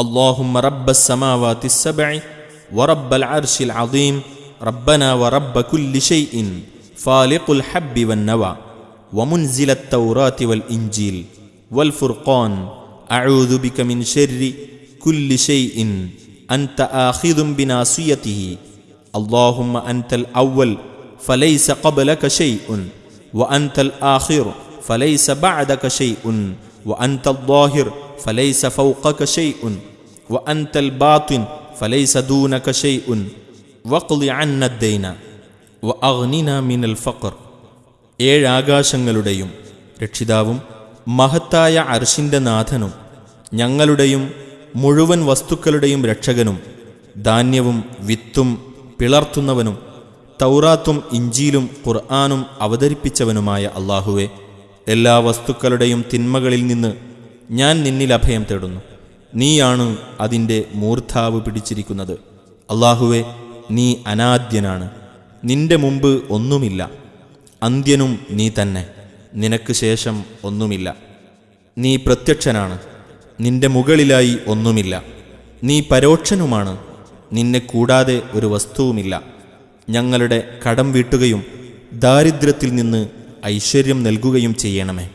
اللهم رب السماوات السبع ورب العرش العظيم ربنا ورب كل شيء فالق الحب والنوى ومنزل التوراة والإنجيل والفرقان أعوذ بك من شر كل شيء أنت آخذ بناصيته اللهم أنت الأول فليس قبلك شيء وأنت الآخر فليس بعدك شيء وأنت الظاهر فليس فوقك شيء وأنت الباطن فليس دونك شيء واقض عنا الدين وأغننا من الفقر ഏഴാകാശങ്ങളുടെയും രക്ഷിതാവും മഹത്തായ അർഷിൻ്റെ നാഥനും ഞങ്ങളുടെയും മുഴുവൻ വസ്തുക്കളുടെയും രക്ഷകനും ധാന്യവും വിത്തും പിളർത്തുന്നവനും തൗറാത്തും ഇഞ്ചിയിലും ഖുർആാനും അവതരിപ്പിച്ചവനുമായ അള്ളാഹുവെ എല്ലാ വസ്തുക്കളുടെയും തിന്മകളിൽ നിന്ന് ഞാൻ നിന്നിൽ അഭയം തേടുന്നു. നീയാണ് അതിന്റെ മൂർധാവ് പിടിച്ചിരിക്കുന്നത്. അള്ളാഹുവെ നീ അനാദ്യനാണ്. നിന്റെ മുമ്പ് ഒന്നുമില്ല. അന്ത്യനും നീ തന്നെ. നിനക്ക് ശേഷം ഒന്നുമില്ല. നീ പ്രത്യക്ഷനാണ്. നിന്റെ മുകളിലായി ഒന്നുമില്ല. നീ പരോക്ഷനുമാണ്. നിന്നെ കൂടാതെ ഒരു വസ്തുവുമില്ല. ഞങ്ങളുടെ കടം വീട്ടുകയും ദാരിദ്ര്യത്തിൽ നിന്ന് ഐശ്വര്യം നൽകുകയും ചെയ്യണമേ.